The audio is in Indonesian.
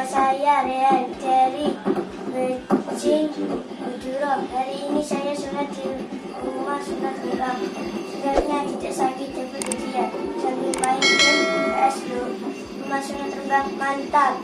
Nama saya Rea Viteri Mecing Buduro. Hari ini saya sudah di rumah sunat imam. Sebenarnya tidak sakit dan ujian. Sambil main game PS2 Rumah sunat terbang mantap.